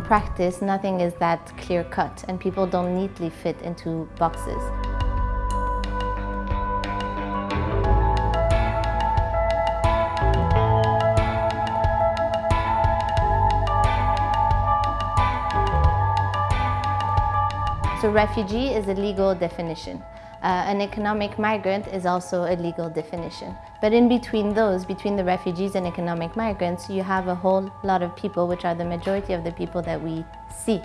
practice, nothing is that clear cut and people don't neatly fit into boxes. So refugee is a legal definition. Uh, an economic migrant is also a legal definition. But in between those, between the refugees and economic migrants, you have a whole lot of people, which are the majority of the people that we see.